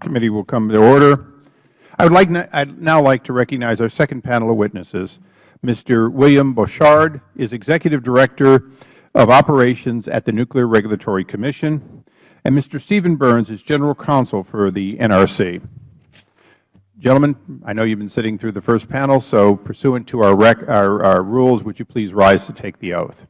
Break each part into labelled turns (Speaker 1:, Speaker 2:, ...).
Speaker 1: Committee will come to order. I would like now like to recognize our second panel of witnesses. Mr. William Bouchard is Executive Director of Operations at the Nuclear Regulatory Commission, and Mr. Stephen Burns is General Counsel for the NRC. Gentlemen, I know you have been sitting through the first panel, so pursuant to our, our, our rules, would you please rise to take the oath?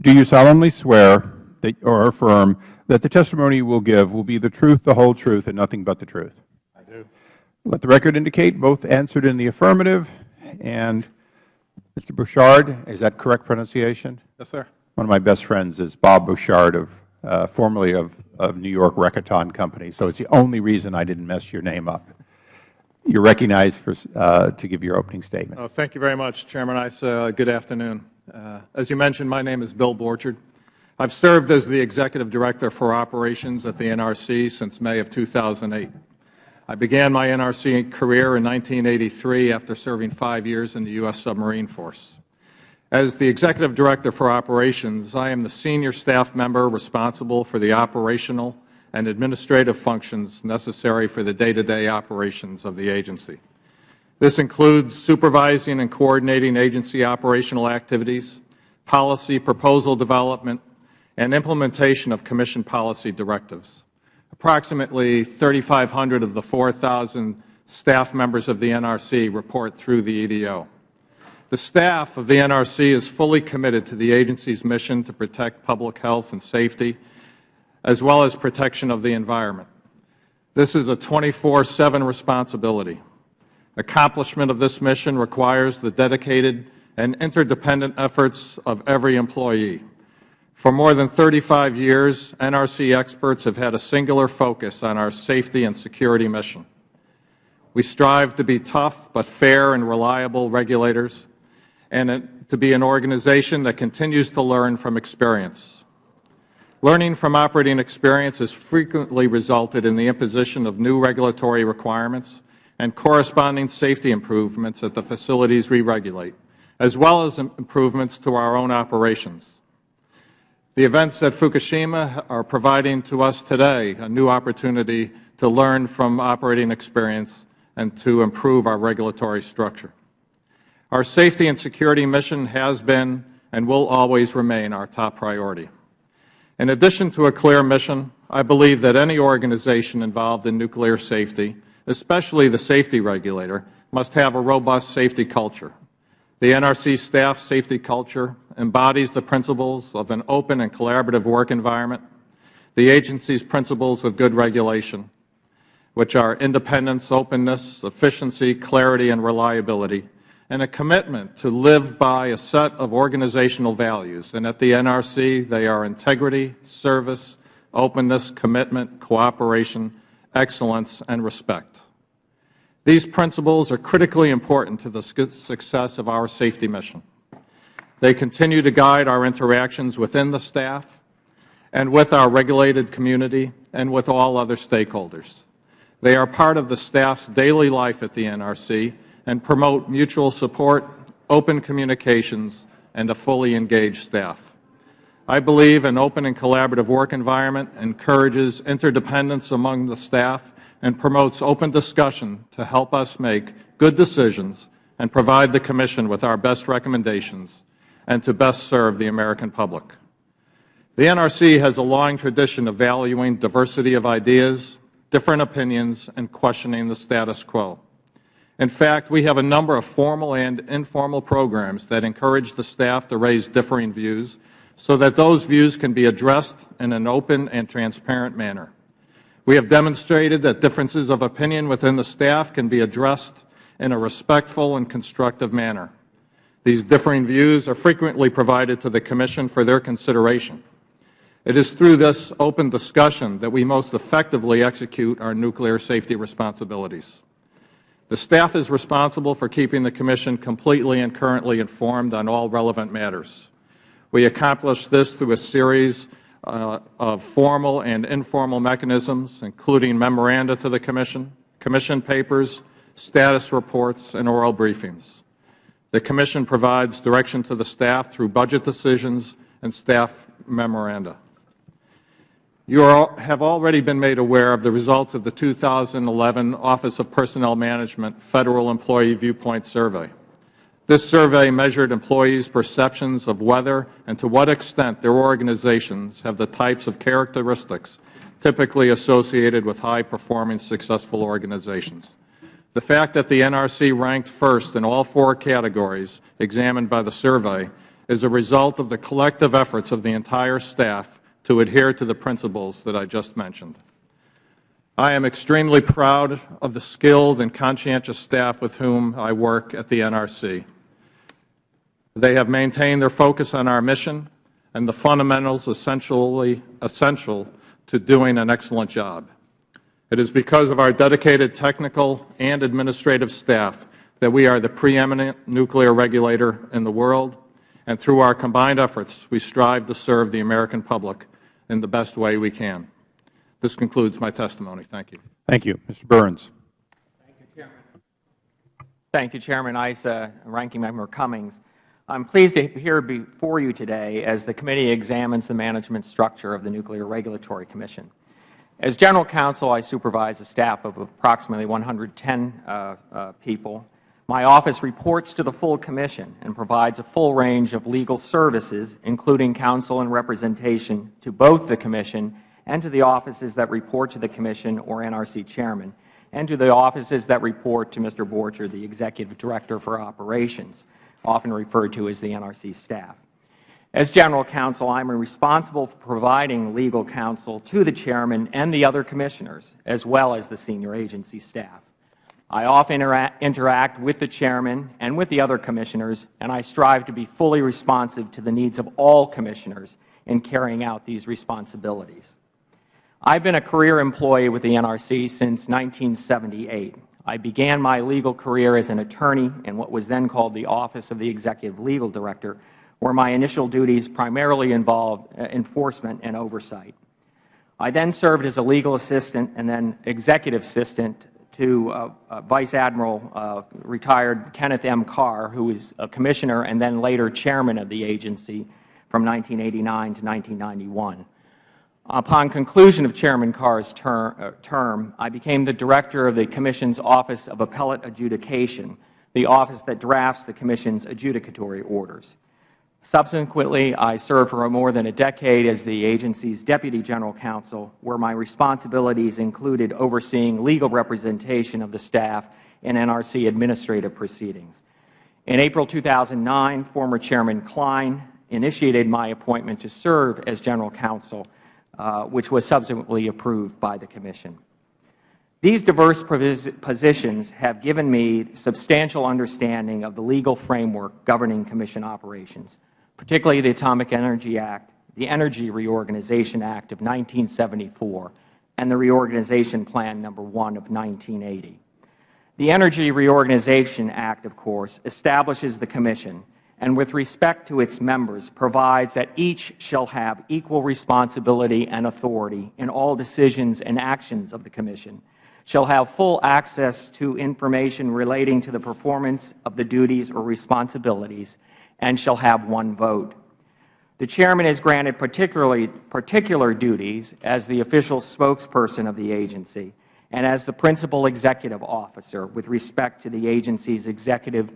Speaker 1: Do you solemnly swear that, or affirm that the testimony you will give will be the truth, the whole truth, and nothing but the truth?
Speaker 2: I do.
Speaker 1: Let the record indicate both answered in the affirmative. And Mr. Bouchard, is that correct pronunciation?
Speaker 2: Yes, sir.
Speaker 1: One of my best friends is Bob Bouchard, of, uh, formerly of, of New York Rekaton Company. So it's the only reason I didn't mess your name up. You're recognized for, uh, to give your opening statement.
Speaker 2: Oh, thank you very much, Chairman Issa. Uh, good afternoon. Uh, as you mentioned, my name is Bill Borchard. I've served as the Executive Director for Operations at the NRC since May of 2008. I began my NRC career in 1983 after serving five years in the U.S. Submarine Force. As the Executive Director for Operations, I am the senior staff member responsible for the operational and administrative functions necessary for the day-to-day -day operations of the agency. This includes supervising and coordinating agency operational activities, policy proposal development, and implementation of Commission policy directives. Approximately 3,500 of the 4,000 staff members of the NRC report through the EDO. The staff of the NRC is fully committed to the agency's mission to protect public health and safety, as well as protection of the environment. This is a 24-7 responsibility. Accomplishment of this mission requires the dedicated and interdependent efforts of every employee. For more than 35 years, NRC experts have had a singular focus on our safety and security mission. We strive to be tough but fair and reliable regulators and to be an organization that continues to learn from experience. Learning from operating experience has frequently resulted in the imposition of new regulatory requirements and corresponding safety improvements at the facilities we regulate, as well as improvements to our own operations. The events at Fukushima are providing to us today a new opportunity to learn from operating experience and to improve our regulatory structure. Our safety and security mission has been and will always remain our top priority. In addition to a clear mission, I believe that any organization involved in nuclear safety especially the safety regulator, must have a robust safety culture. The NRC staff safety culture embodies the principles of an open and collaborative work environment, the agency's principles of good regulation, which are independence, openness, efficiency, clarity, and reliability, and a commitment to live by a set of organizational values. And at the NRC, they are integrity, service, openness, commitment, cooperation, excellence, and respect. These principles are critically important to the success of our safety mission. They continue to guide our interactions within the staff and with our regulated community and with all other stakeholders. They are part of the staff's daily life at the NRC and promote mutual support, open communications, and a fully engaged staff. I believe an open and collaborative work environment encourages interdependence among the staff and promotes open discussion to help us make good decisions and provide the Commission with our best recommendations and to best serve the American public. The NRC has a long tradition of valuing diversity of ideas, different opinions, and questioning the status quo. In fact, we have a number of formal and informal programs that encourage the staff to raise differing views so that those views can be addressed in an open and transparent manner. We have demonstrated that differences of opinion within the staff can be addressed in a respectful and constructive manner. These differing views are frequently provided to the Commission for their consideration. It is through this open discussion that we most effectively execute our nuclear safety responsibilities. The staff is responsible for keeping the Commission completely and currently informed on all relevant matters. We accomplish this through a series Uh, of formal and informal mechanisms, including memoranda to the Commission, Commission papers, status reports, and oral briefings. The Commission provides direction to the staff through budget decisions and staff memoranda. You are, have already been made aware of the results of the 2011 Office of Personnel Management Federal Employee Viewpoint Survey. This survey measured employees' perceptions of whether and to what extent their organizations have the types of characteristics typically associated with high-performing, successful organizations. The fact that the NRC ranked first in all four categories examined by the survey is a result of the collective efforts of the entire staff to adhere to the principles that I just mentioned. I am extremely proud of the skilled and conscientious staff with whom I work at the NRC. They have maintained their focus on our mission and the fundamentals essentially essential to doing an excellent job. It is because of our dedicated technical and administrative staff that we are the preeminent nuclear regulator in the world, and through our combined efforts, we strive to serve the American public in the best way we can. This concludes my testimony. Thank you.
Speaker 1: Thank you. Mr. Burns.
Speaker 3: Thank you, Chairman Thank you, Chairman Issa, Ranking Member Cummings. I am pleased to be here before you today as the committee examines the management structure of the Nuclear Regulatory Commission. As General Counsel, I supervise a staff of approximately 110 uh, uh, people. My office reports to the full Commission and provides a full range of legal services, including counsel and representation to both the Commission and to the offices that report to the Commission or NRC Chairman, and to the offices that report to Mr. Borchard, the Executive Director for Operations, often referred to as the NRC staff. As General Counsel, I am responsible for providing legal counsel to the Chairman and the other Commissioners, as well as the senior agency staff. I often intera interact with the Chairman and with the other Commissioners, and I strive to be fully responsive to the needs of all Commissioners in carrying out these responsibilities. I have been a career employee with the NRC since 1978. I began my legal career as an attorney in what was then called the Office of the Executive Legal Director, where my initial duties primarily involved uh, enforcement and oversight. I then served as a legal assistant and then executive assistant to uh, uh, Vice Admiral uh, retired Kenneth M. Carr, who was a commissioner and then later chairman of the agency from 1989 to 1991. Upon conclusion of Chairman Carr's ter uh, term, I became the director of the Commission's Office of Appellate Adjudication, the office that drafts the Commission's adjudicatory orders. Subsequently, I served for more than a decade as the agency's Deputy General Counsel, where my responsibilities included overseeing legal representation of the staff in NRC administrative proceedings. In April 2009, former Chairman Klein initiated my appointment to serve as General Counsel, uh, which was subsequently approved by the Commission. These diverse positions have given me substantial understanding of the legal framework governing Commission operations particularly the Atomic Energy Act, the Energy Reorganization Act of 1974, and the Reorganization Plan No. 1 of 1980. The Energy Reorganization Act, of course, establishes the Commission and with respect to its members provides that each shall have equal responsibility and authority in all decisions and actions of the Commission, shall have full access to information relating to the performance of the duties or responsibilities, and shall have one vote. The Chairman is granted particularly, particular duties as the official spokesperson of the agency and as the principal executive officer with respect to the agency's executive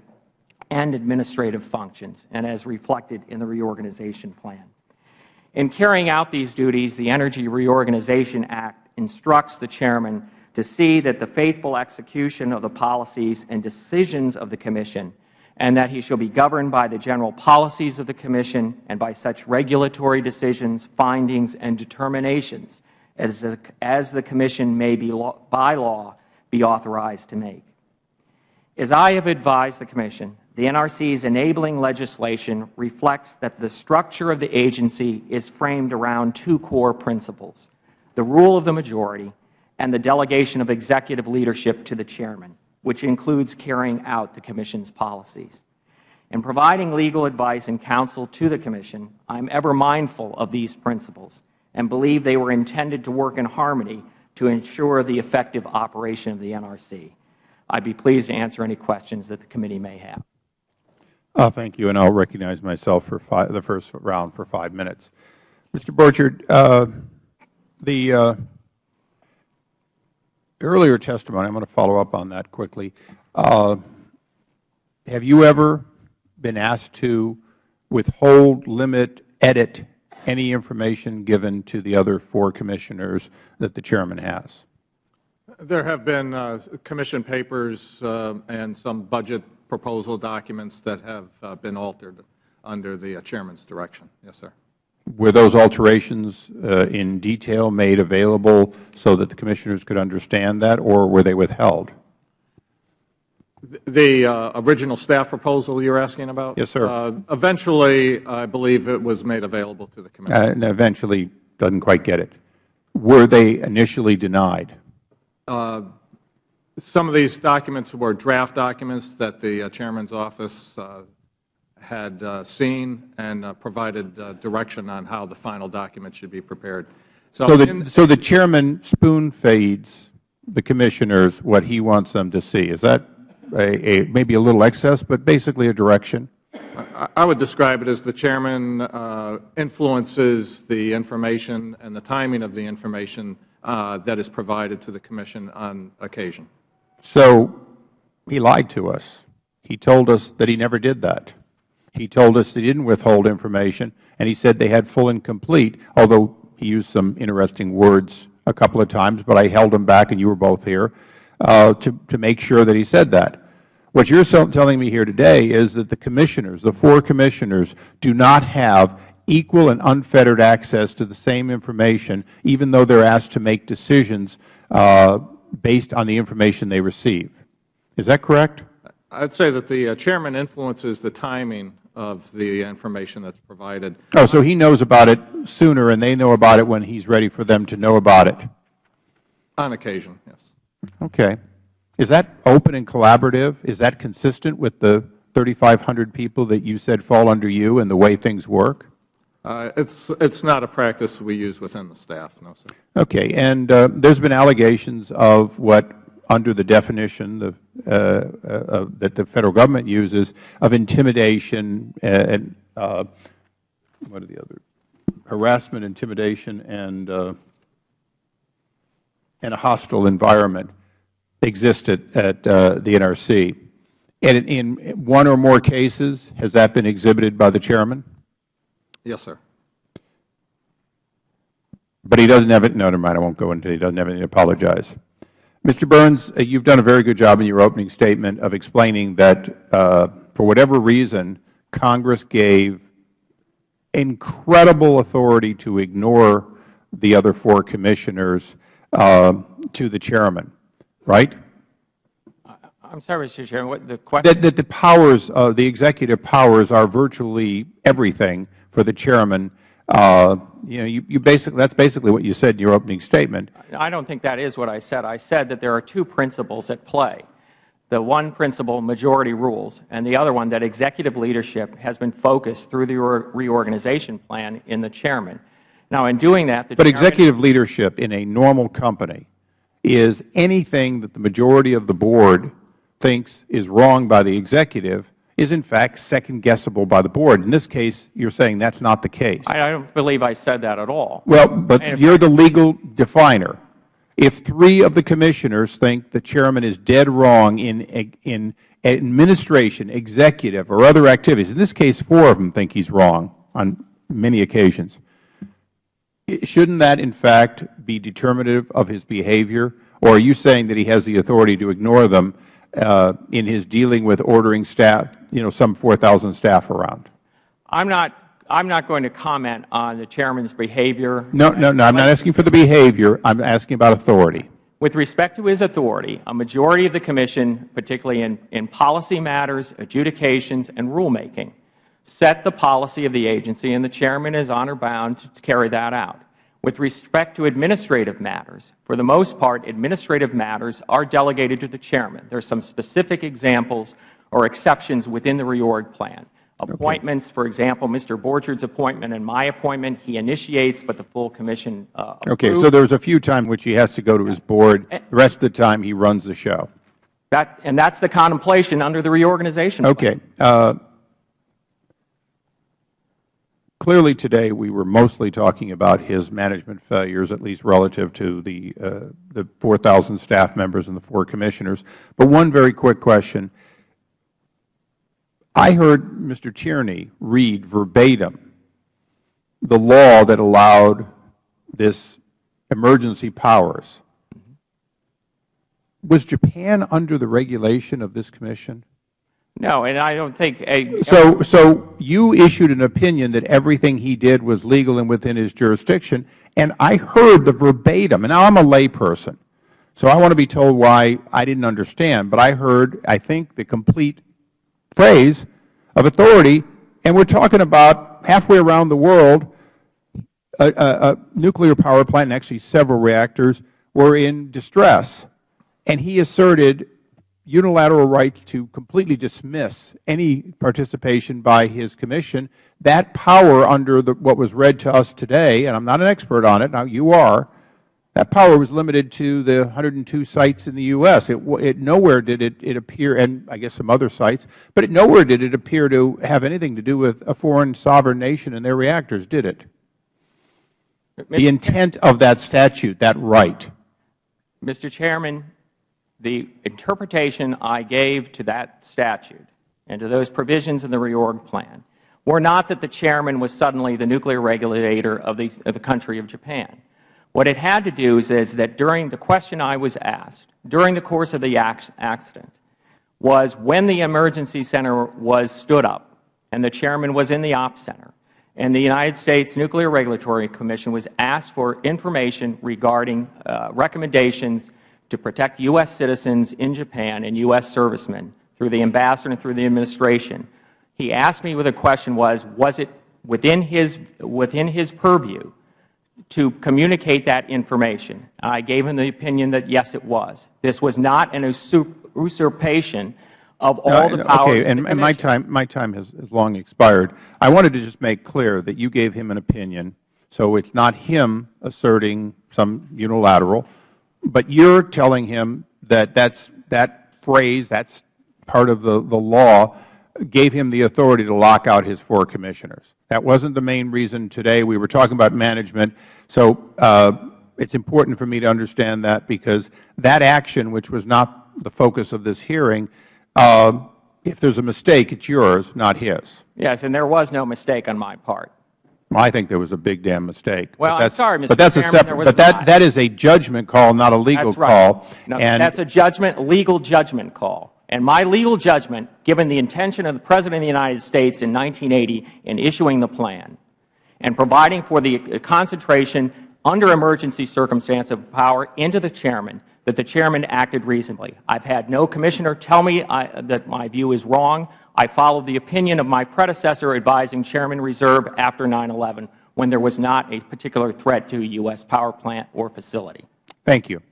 Speaker 3: and administrative functions, and as reflected in the reorganization plan. In carrying out these duties, the Energy Reorganization Act instructs the Chairman to see that the faithful execution of the policies and decisions of the Commission and that he shall be governed by the general policies of the Commission and by such regulatory decisions, findings, and determinations as the, as the Commission may be law, by law be authorized to make. As I have advised the Commission, the NRC's enabling legislation reflects that the structure of the agency is framed around two core principles, the rule of the majority and the delegation of executive leadership to the Chairman which includes carrying out the Commission's policies. In providing legal advice and counsel to the Commission, I am ever mindful of these principles and believe they were intended to work in harmony to ensure the effective operation of the NRC. I would be pleased to answer any questions that the committee may have.
Speaker 1: Uh, thank you, and I will recognize myself for five, the first round for five minutes. Mr. Borchard, uh, The uh, earlier testimony, I'm going to follow up on that quickly. Uh, have you ever been asked to withhold, limit, edit any information given to the other four commissioners that the Chairman has?
Speaker 2: There have been uh, commission papers uh, and some budget proposal documents that have uh, been altered under the uh, Chairman's direction. Yes, sir.
Speaker 1: Were those alterations uh, in detail made available so that the commissioners could understand that, or were they withheld?
Speaker 2: The uh, original staff proposal you're asking about?
Speaker 1: Yes, sir.
Speaker 2: Uh, Eventually, I believe it was made available to the commission.
Speaker 1: Uh, And eventually doesn't quite get it. Were they initially denied?
Speaker 2: Some of these documents were draft documents that the uh, Chairman's office uh, had uh, seen and provided direction on how the final document should be prepared.
Speaker 1: So
Speaker 2: in-
Speaker 1: the, so the Chairman spoon feeds the commissioners what he wants them to see. Is that a, a, maybe a little excess, but basically a direction?
Speaker 2: I- I would describe it as the Chairman uh, influences the information and the timing of the information uh, that is provided to the Commission on occasion.
Speaker 1: So he lied to us. He told us that he never did that. He told us he didn't withhold information, and he said they had full and complete, although he used some interesting words a couple of times, but I held him back, and you were both here, uh, to, to make sure that he said that. What you're so- telling me here today is that the commissioners, the four commissioners, do not have equal and unfettered access to the same information, even though they're asked to make decisions uh, based on the information they receive. Is that correct?
Speaker 2: I'd say that the uh, Chairman influences the timing of the information that's provided.
Speaker 1: Oh, so he knows about it sooner, and they know about it when he's ready for them to know about it.
Speaker 2: On occasion, yes.
Speaker 1: Okay. Is that open and collaborative? Is that consistent with the 3,500 people that you said fall under you and the way things work?
Speaker 2: Uh, It's it's not a practice we use within the staff, no, sir.
Speaker 1: Okay. And uh, there's been allegations of what, under the definition uh, uh, that the Federal Government uses, of intimidation and, uh, what are the other, harassment, intimidation, and, uh, and a hostile environment existed at the NRC. And in one or more cases, has that been exhibited by the Chairman?
Speaker 2: Yes, sir.
Speaker 1: But he doesn't have it, no, never mind, I won't go into it, he doesn't have anything to apologize. Mr. Burns, uh, you've done a very good job in your opening statement of explaining that, uh, for whatever reason, Congress gave incredible authority to ignore the other four commissioners uh, to the chairman, right?
Speaker 3: I'm sorry, Mr. Chairman, what the question?
Speaker 1: That, that the powers, uh, the executive powers are virtually everything for the chairman. Uh, you know, you, you basically, that's basically what you said in your opening statement.
Speaker 3: I don't think that is what I said. I said that there are two principles at play. The one principle, majority rules, and the other one, that executive leadership has been focused through the re- reorganization plan in the chairman. Now, in doing that, the
Speaker 1: But executive leadership in a normal company is anything that the majority of the board thinks is wrong by the executive is in fact second-guessable by the board. In this case, you're saying that's not the case.
Speaker 3: I I don't believe I said that at all.
Speaker 1: Well, but you're the legal definer. If three of the commissioners think the chairman is dead wrong in, in administration, executive, or other activities, in this case, four of them think he's wrong on many occasions, shouldn't that in fact be determinative of his behavior? Or are you saying that he has the authority to ignore them uh, in his dealing with ordering staff, you know, some 4,000 staff around?
Speaker 3: I'm not, I'm not going to comment on the chairman's behavior.
Speaker 1: No, no, no, I'm not asking for the behavior. I'm asking about authority.
Speaker 3: With respect to his authority, a majority of the Commission, particularly in, in policy matters, adjudications, and rulemaking, set the policy of the agency, and the Chairman is honor-bound to carry that out. With respect to administrative matters, for the most part, administrative matters are delegated to the Chairman. There are some specific examples or exceptions within the reorg plan. Appointments, for example, Mr. Borchard's appointment and my appointment, he initiates, but the full Commission uh,
Speaker 1: Okay, so there's a few times which he has to go to his board. The rest of the time, he runs the show.
Speaker 3: That, and that's the contemplation under the reorganization plan.
Speaker 1: Okay. uh, clearly today we were mostly talking about his management failures, at least relative to the, uh, the 4,000 staff members and the four commissioners. But one very quick question. I heard Mr. Tierney read verbatim the law that allowed this emergency powers. Was Japan under the regulation of this commission?
Speaker 3: No, and I don't think a,
Speaker 1: So, so you issued an opinion that everything he did was legal and within his jurisdiction, and I heard the verbatim, and now I'm a layperson, so I want to be told why I didn't understand, but I heard, I think, the complete phrase of authority, and we're talking about halfway around the world, a, nuclear power plant, and actually several reactors, were in distress, and he asserted unilateral right to completely dismiss any participation by his commission. That power under the, what was read to us today, and I'm not an expert on it, now you are, that power was limited to the 102 sites in the U.S. It, it nowhere did it, it appear, and I guess some other sites, but it, nowhere did it appear to have anything to do with a foreign sovereign nation and their reactors, did it? The intent of that statute, that right.
Speaker 3: Mr. Chairman, the interpretation I gave to that statute and to those provisions in the reorg plan were not that the chairman was suddenly the nuclear regulator of the, of the country of Japan. What it had to do is, is that during the question I was asked, during the course of the accident, was when the emergency center was stood up and the chairman was in the ops center, and the United States Nuclear Regulatory Commission was asked for information regarding uh, recommendations to protect U.S. citizens in Japan and U.S. servicemen through the ambassador and through the administration. He asked me what the question was, was it within his, within his purview to communicate that information? I gave him the opinion that, yes, it was. This was not an usurpation of all the powers
Speaker 1: okay,
Speaker 3: of the
Speaker 1: and, and my time, my time has, has long expired. I wanted to just make clear that you gave him an opinion, so it's not him asserting some unilateral, but you're telling him that that's, that phrase, that's part of the, the law, gave him the authority to lock out his four commissioners. That wasn't the main reason today. We were talking about management. So uh, it's important for me to understand that because that action, which was not the focus of this hearing, uh, if there's a mistake, it's yours, not his.
Speaker 3: Yes, and there was no mistake on my part.
Speaker 1: I think there was a big damn mistake.
Speaker 3: Well, I'm sorry, Mr.
Speaker 1: But that's a
Speaker 3: Chairman, there
Speaker 1: separate, but that, that is a judgment call, not a legal
Speaker 3: That's right.
Speaker 1: call.
Speaker 3: No,
Speaker 1: And
Speaker 3: that's a judgment, legal judgment call. And my legal judgment, given the intention of the President of the United States in 1980 in issuing the plan and providing for the uh, concentration under emergency circumstance of power into the chairman, that the chairman acted reasonably. I've had no commissioner tell me I, that my view is wrong. I followed the opinion of my predecessor advising Chairman Meserve after 9-11 when there was not a particular threat to a U.S. power plant or facility.
Speaker 1: Thank you.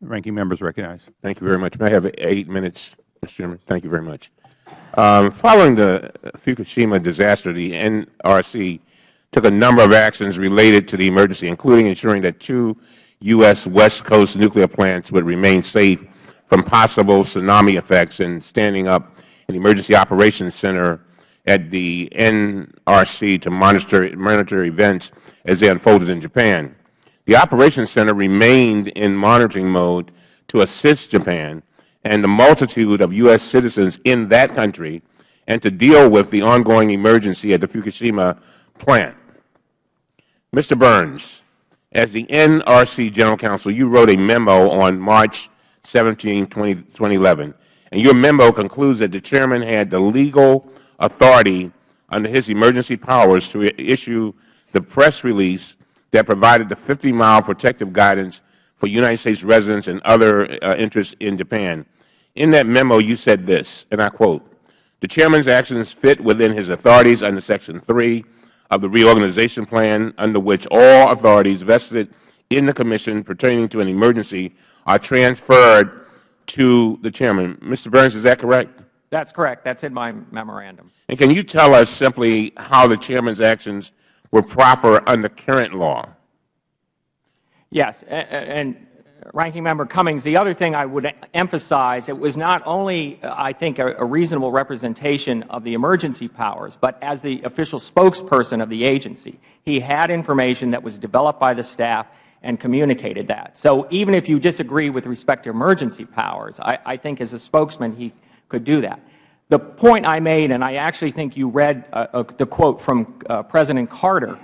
Speaker 1: Ranking members recognized.
Speaker 4: Thank you very much. May I have eight minutes, Mr. Chairman? Thank you very much. Um, following the Fukushima disaster, the NRC took a number of actions related to the emergency, including ensuring that two U.S. West Coast nuclear plants would remain safe from possible tsunami effects and standing up an emergency operations center at the NRC to monitor, monitor events as they unfolded in Japan. The Operations Center remained in monitoring mode to assist Japan and the multitude of U.S. citizens in that country and to deal with the ongoing emergency at the Fukushima plant. Mr. Burns, as the NRC General Counsel, you wrote a memo on March 17, 20, 2011, and your memo concludes that the Chairman had the legal authority under his emergency powers to issue the press release that provided the 50-mile protective guidance for United States residents and other uh, interests in Japan. In that memo, you said this, and I quote, the Chairman's actions fit within his authorities under Section 3 of the reorganization plan, under which all authorities vested in the Commission pertaining to an emergency are transferred to the Chairman. Mr. Burns, is that correct?
Speaker 3: That's correct. That's in my memorandum.
Speaker 4: And can you tell us simply how the Chairman's actions were proper under current law?
Speaker 3: Yes, and Ranking Member Cummings, the other thing I would emphasize, it was not only, uh, I think, a, a reasonable representation of the emergency powers, but as the official spokesperson of the agency, he had information that was developed by the staff and communicated that. So even if you disagree with respect to emergency powers, I, I think as a spokesman he could do that. The point I made, and I actually think you read uh, uh, the quote from uh, President Carter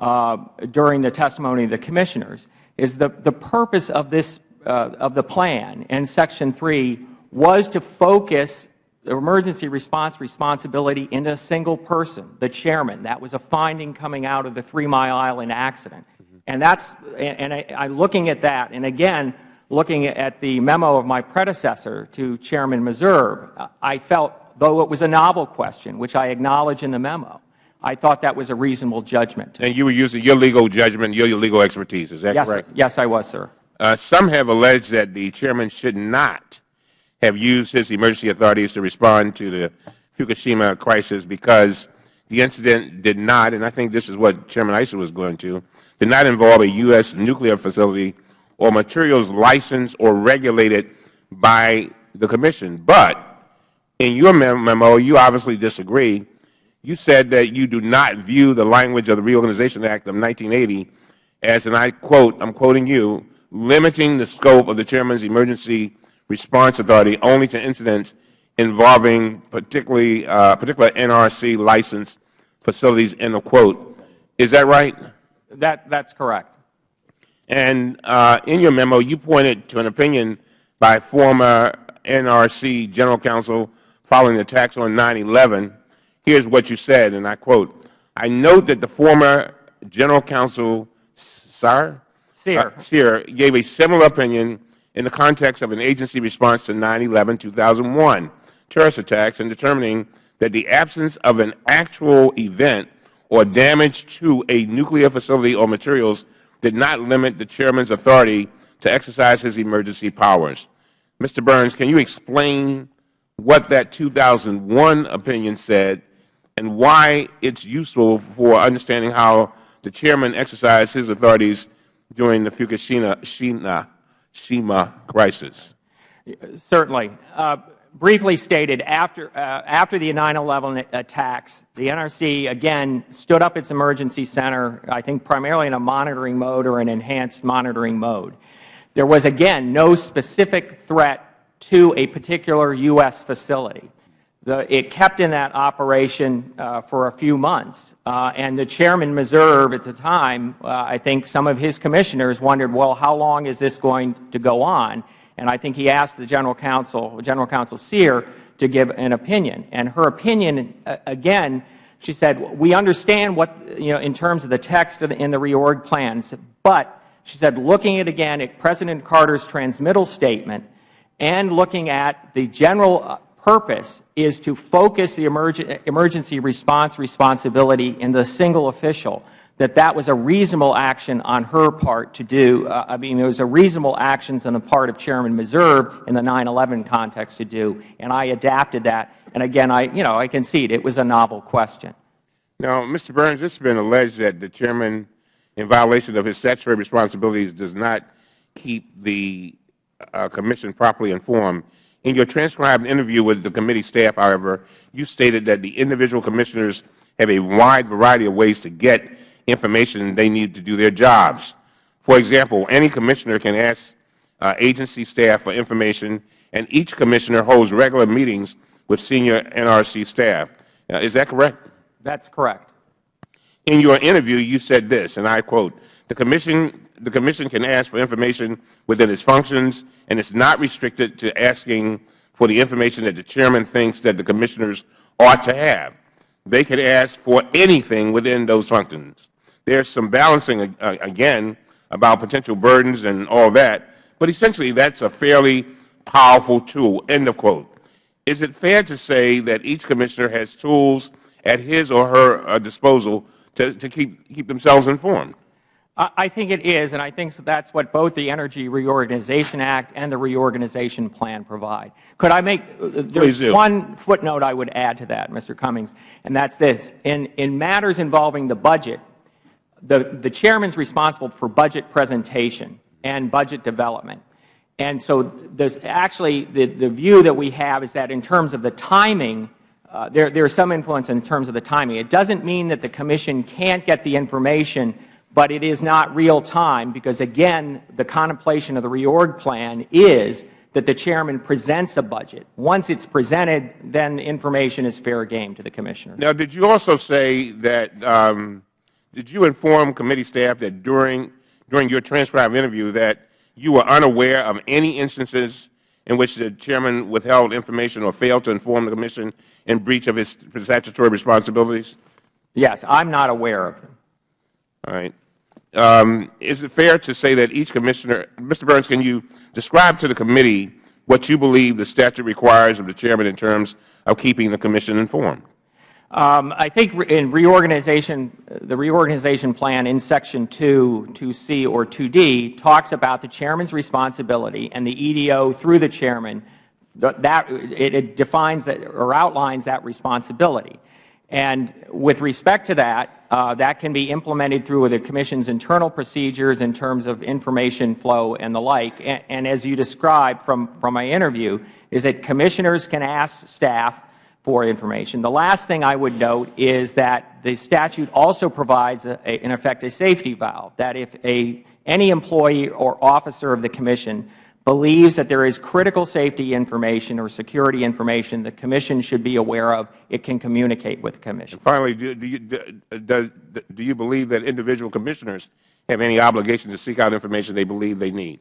Speaker 3: uh, during the testimony of the Commissioners, is the, the purpose of this, uh, of the plan in Section 3 was to focus the emergency response responsibility into a single person, the chairman. That was a finding coming out of the Three Mile Island accident. And that's, and I, I'm looking at that, and again, looking at the memo of my predecessor to Chairman Meserve, I felt, though it was a novel question, which I acknowledge in the memo, I thought that was a reasonable judgment.
Speaker 4: And you were using your legal judgment, your legal expertise, is that
Speaker 3: yes,
Speaker 4: correct?
Speaker 3: Sir. Yes, I was, sir.
Speaker 4: Uh, some have alleged that the Chairman should not have used his emergency authorities to respond to the Fukushima crisis because the incident did not, and I think this is what Chairman Issa was going to, did not involve a U.S. nuclear facility or materials licensed or regulated by the Commission. But in your memo, you obviously disagree you said that you do not view the language of the Reorganization Act of 1980 as, and I quote, I'm quoting you, limiting the scope of the Chairman's emergency response authority only to incidents involving particularly uh, particular NRC licensed facilities, end of quote. Is that right?
Speaker 3: That, that's correct.
Speaker 4: And uh, in your memo, you pointed to an opinion by former NRC General Counsel following the attacks on 9-11 here is what you said, and I quote, I note that the former General Counsel, Sir?
Speaker 3: Cyr.
Speaker 4: Uh, Cyr gave a similar opinion in the context of an agency response to 9-11-2001 terrorist attacks in determining that the absence of an actual event or damage to a nuclear facility or materials did not limit the Chairman's authority to exercise his emergency powers. Mr. Burns, can you explain what that 2001 opinion said and why it's useful for understanding how the chairman exercised his authorities during the Fukushima Shima, Shima crisis.
Speaker 3: Certainly. Uh, briefly stated, after, uh, after the 9-11 attacks, the NRC again stood up its emergency center, I think primarily in a monitoring mode or an enhanced monitoring mode. There was, again, no specific threat to a particular U.S. facility. It kept in that operation uh, for a few months. Uh, and the chairman, Meserve, at the time, uh, I think some of his commissioners wondered, well, how long is this going to go on? And I think he asked the General Counsel, General Counsel Cyr, to give an opinion. And her opinion, uh, again, she said, we understand what, you know, in terms of the text in the reorg plans, but she said, looking at, again, at President Carter's transmittal statement and looking at the general uh, purpose is to focus the emergency response responsibility in the single official, that that was a reasonable action on her part to do. Uh, I mean, it was a reasonable action on the part of Chairman Meserve in the 9-11 context to do, and I adapted that. And again, I, you know, I concede it was a novel question.
Speaker 4: Now, Mr. Burns, it has been alleged that the Chairman, in violation of his statutory responsibilities, does not keep the uh, Commission properly informed in your transcribed interview with the committee staff, however, you stated that the individual commissioners have a wide variety of ways to get information they need to do their jobs. For example, any commissioner can ask uh, agency staff for information, and each commissioner holds regular meetings with senior NRC staff. Uh, is that correct?
Speaker 3: That's correct.
Speaker 4: In your interview, you said this, and I quote, the commission the Commission can ask for information within its functions, and it's not restricted to asking for the information that the Chairman thinks that the Commissioners ought to have. They can ask for anything within those functions. There's some balancing, uh, again, about potential burdens and all that, but essentially that's a fairly powerful tool, end of quote. Is it fair to say that each Commissioner has tools at his or her uh, disposal to, to keep, keep themselves informed?
Speaker 3: I think it is, and I think that's what both the Energy Reorganization Act and the Reorganization Plan provide. Could I make uh, there's one footnote I would add to that, Mr. Cummings, and that's this. In, in matters involving the budget, the, the Chairman is responsible for budget presentation. and budget development. And so there's actually the, the view that we have is that in terms of the timing, uh, there, there's some influence in terms of the timing. It doesn't mean that the Commission can't get the information, but it is not real time because, again, the contemplation of the reorg plan is that the Chairman presents a budget. Once it's presented, then information is fair game to the Commissioner.
Speaker 4: Now, did you also say that, um, did you inform committee staff that during, during your transcribed interview that you were unaware of any instances in which the Chairman withheld information or failed to inform the Commission in breach of his statutory responsibilities?
Speaker 3: Yes, I'm not aware of them.
Speaker 4: All right. Um, is it fair to say that each Commissioner, Mr. Burns, can you describe to the committee what you believe the statute requires of the Chairman in terms of keeping the Commission informed?
Speaker 3: Um, I think in reorganization, the reorganization plan in Section 2, 2C or 2D talks about the Chairman's responsibility and the EDO through the Chairman. That, it, it defines that or outlines that responsibility. And with respect to that, uh, that can be implemented through the Commission's internal procedures in terms of information flow and the like. And, and as you described from, from my interview, is that Commissioners can ask staff for information. The last thing I would note is that the statute also provides, a, a, in effect, a safety valve, that if a, any employee or officer of the Commission believes that there is critical safety information or security information the Commission should be aware of, it can communicate with the Commission.
Speaker 4: Finally, do, do, you, do, do you believe that individual Commissioners have any obligation to seek out information they believe they need?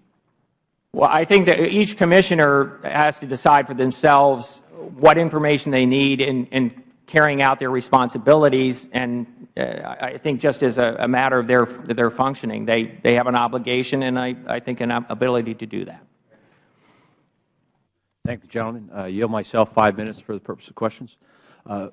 Speaker 3: Well, I think that each Commissioner has to decide for themselves what information they need in, in carrying out their responsibilities. And uh, I think just as a, a, matter of their, their functioning, they, they have an obligation and I, I think an ability to do that.
Speaker 5: Thank the gentleman. Uh, yield myself five minutes for the purpose of questions. Uh,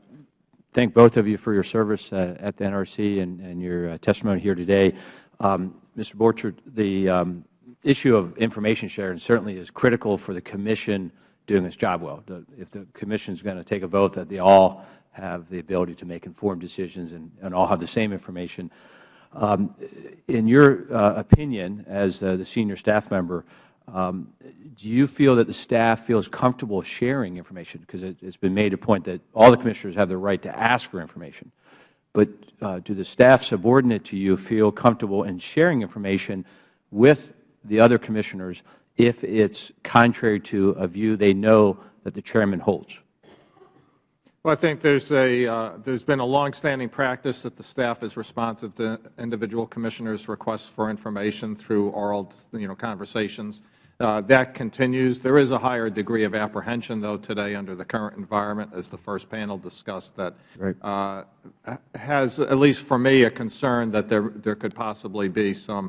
Speaker 5: thank both of you for your service uh, at the NRC and, and your uh, testimony here today. Um, Mr. Borchard, the um, issue of information sharing certainly is critical for the Commission doing its job well. If the Commission is going to take a vote that they all have the ability to make informed decisions and, and all have the same information, um, in your uh, opinion as uh, the senior staff member, um, do you feel that the staff feels comfortable sharing information? Because it has been made a point that all the Commissioners have the right to ask for information. But uh, do the staff subordinate to you feel comfortable in sharing information with the other Commissioners if it is contrary to a view they know that the Chairman holds?
Speaker 2: Well, I think there's a uh, there's been a longstanding practice that the staff is responsive to individual commissioners' requests for information through oral, you know, conversations. Uh, that continues. There is a higher degree of apprehension, though, today under the current environment, as the first panel discussed, that
Speaker 5: right.
Speaker 2: uh, has, at least for me, a concern that there there could possibly be some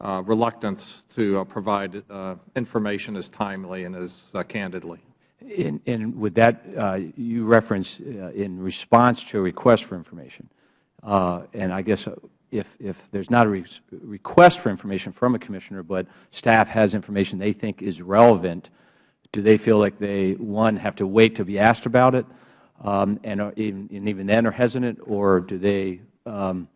Speaker 2: uh, reluctance to uh, provide uh, information as timely and as candidly.
Speaker 5: And, with that, uh, you reference uh, in response to a request for information, uh, and I guess if, if there is not a re request for information from a Commissioner, but staff has information they think is relevant, do they feel like they, one, have to wait to be asked about it, um, and, even, and even then are hesitant, or do they um,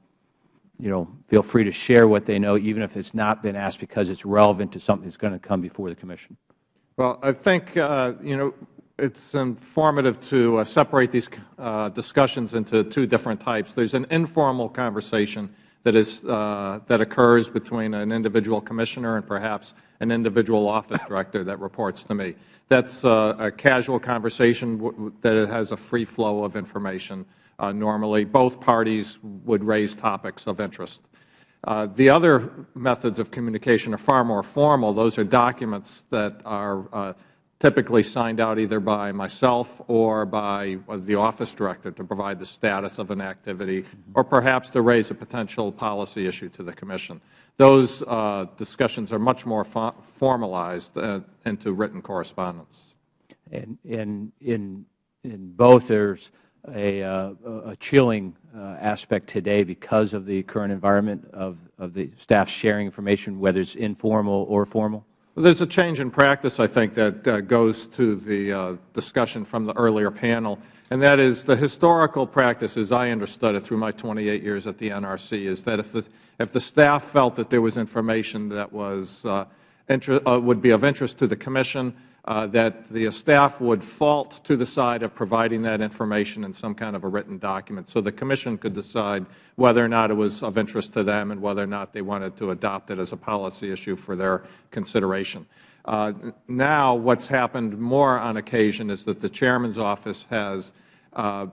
Speaker 5: you know, feel free to share what they know, even if it's not been asked because it's relevant to something that's going to come before the Commission?
Speaker 2: Well, I think, uh, you know, it's informative to uh, separate these uh, discussions into two different types. There's an informal conversation that is uh, that occurs between an individual commissioner and perhaps an individual office director that reports to me. That's uh, a casual conversation that has a free flow of information. Uh, normally, both parties would raise topics of interest. Uh, the other methods of communication are far more formal. Those are documents that are uh, typically signed out either by myself or by the office director to provide the status of an activity or perhaps to raise a potential policy issue to the Commission. Those uh, discussions are much more fo formalized uh, into written correspondence.
Speaker 5: And, and in, in both, there's a, uh, a chilling uh, aspect today because of the current environment of, of the staff sharing information, whether it's informal or formal?
Speaker 2: Well, there's a change in practice, I think, that uh, goes to the uh, discussion from the earlier panel. and that is the historical practice, as I understood it through my 28 years at the NRC, is that if the, if the staff felt that there was information that was, uh, would be of interest to the Commission, uh, that the staff would fault to the side of providing that information in some kind of a written document, so the Commission could decide whether or not it was of interest to them and whether or not they wanted to adopt it as a policy issue for their consideration. Uh, now, what's happened more on occasion is that the Chairman's office has uh,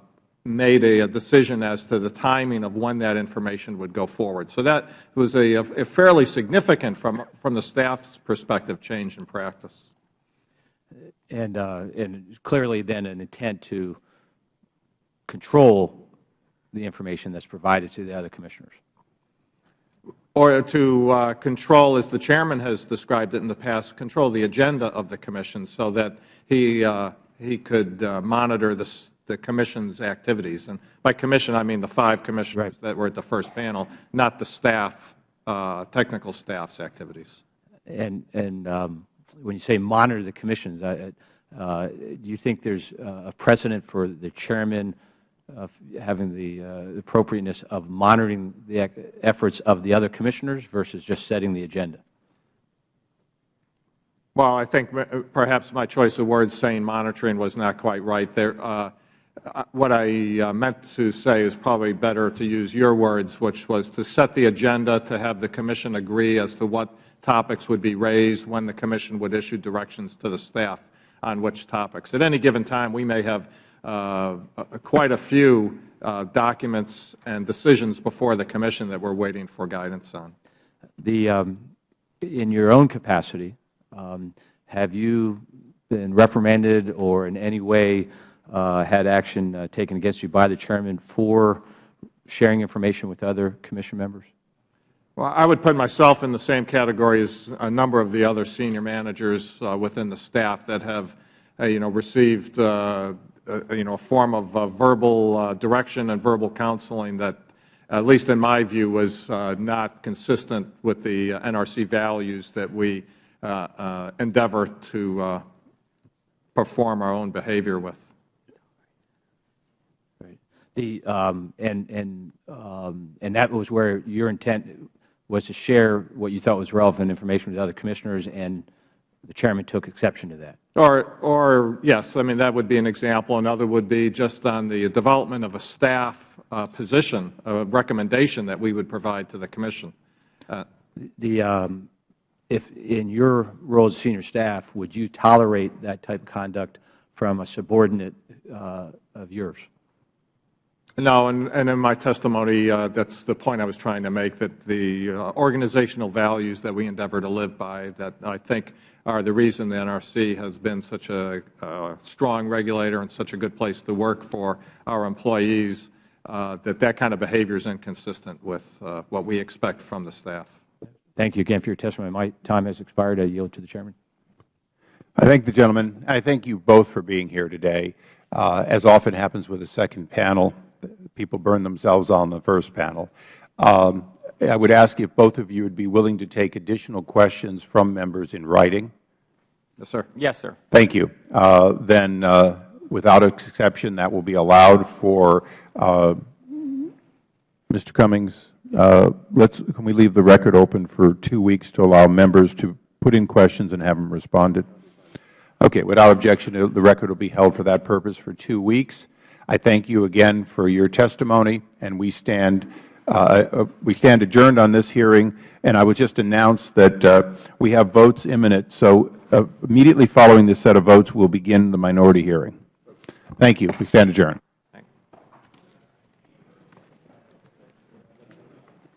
Speaker 2: made a, a decision as to the timing of when that information would go forward. So that was a, a fairly significant, from, from the staff's perspective, change in practice.
Speaker 5: And, uh, and clearly then an intent to control the information that's provided to the other Commissioners.
Speaker 2: Or to uh, control, as the Chairman has described it in the past, control the agenda of the Commission so that he, uh, he could uh, monitor the, the Commission's activities. And by Commission, I mean the five Commissioners
Speaker 5: Right.
Speaker 2: that were at the first panel, not the staff, uh, technical staff's activities.
Speaker 5: And, and um, when you say monitor the commissions, uh, do you think there's uh, a precedent for the chairman uh, having the uh, appropriateness of monitoring the efforts of the other commissioners versus just setting the agenda?
Speaker 2: Well, I think perhaps my choice of words saying monitoring was not quite right. There, uh, uh, what I uh, meant to say is probably better to use your words, which was to set the agenda, to have the Commission agree as to what topics would be raised, when the Commission would issue directions to the staff on which topics. At any given time, we may have uh, uh, quite a few uh, documents and decisions before the Commission that we are waiting for guidance on.
Speaker 5: The, um, in your own capacity, um, have you been reprimanded or in any way uh, had action uh, taken against you by the chairman for sharing information with other commission members?
Speaker 2: Well, I would put myself in the same category as a number of the other senior managers uh, within the staff that have, uh, you know, received, uh, uh, you know, a form of uh, verbal uh, direction and verbal counseling that, at least in my view, was uh, not consistent with the uh, NRC values that we uh, uh, endeavor to uh, perform our own behavior with.
Speaker 5: Um, and, and, um, and that was where your intent was to share what you thought was relevant information with other commissioners, and the chairman took exception to that.
Speaker 2: Or, or yes, I mean, that would be an example. Another would be just on the development of a staff uh, position, a recommendation that we would provide to the Commission. Uh,
Speaker 5: The, um, if, in your role as senior staff, would you tolerate that type of conduct from a subordinate uh, of yours?
Speaker 2: No, and, and in my testimony, uh, that's the point I was trying to make, that the uh, organizational values that we endeavor to live by, that I think are the reason the NRC has been such a uh, strong regulator and such a good place to work for our employees, uh, that that kind of behavior is inconsistent with uh, what we expect from the staff.
Speaker 5: Thank you again for your testimony. My time has expired. I yield to the chairman.
Speaker 1: I thank the gentleman. I thank you both for being here today. Uh, as often happens with a second panel, people burn themselves on the first panel. Um, I would ask if both of you would be willing to take additional questions from members in writing.
Speaker 2: Yes, sir.
Speaker 3: Yes, sir.
Speaker 1: Thank you. Uh, then, uh, without exception, that will be allowed for uh, Mr. Cummings. Uh, let's can we leave the record open for two weeks to allow members to put in questions and have them responded? Okay. Without objection, the record will be held for that purpose for two weeks. I thank you again for your testimony, and we stand uh, we stand adjourned on this hearing. And I would just announce that uh, we have votes imminent. So uh, immediately following this set of votes, we'll begin the minority hearing. Thank you. We stand adjourned.